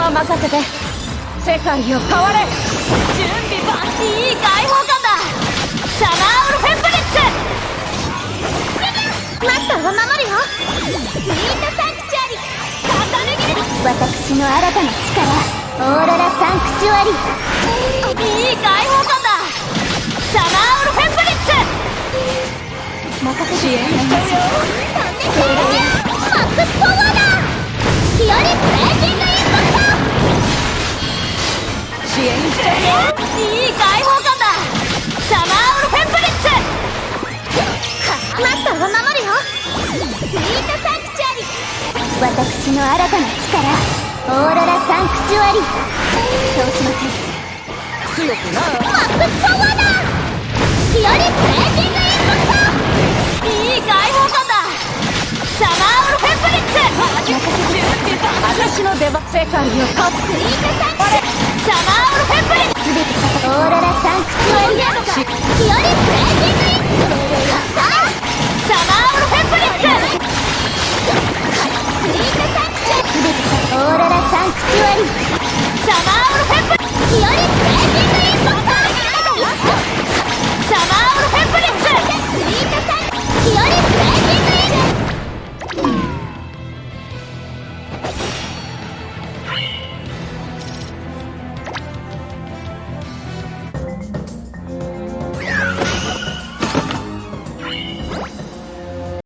任せて。世界を変われ。準備はいい解放感だ。サマーウルフェンブリッツ。マスターを守るよ。スイートサンクチュアリ重ね切る私の新たな力。オーロラサンクチュアリいい解放感だ。サマーウルフェンブリッツ。任せて。よ援しちゃうよいい解放感だサマーウルフェンブリッツマスターを守るよスイートサンクチュアリ私の新たな力オーロラサンクチュアリそうしません強くなマックスパワーだヒオリブレーキングインパクトいい解放感だサマーウルフェンブリッツ私の出番世界を変わトスイートサンーロラサンクチュアリアとかキオリブレンディングインさあサマーオルフェンブリックスイートサンクチュアリオーロラサンクチュアリ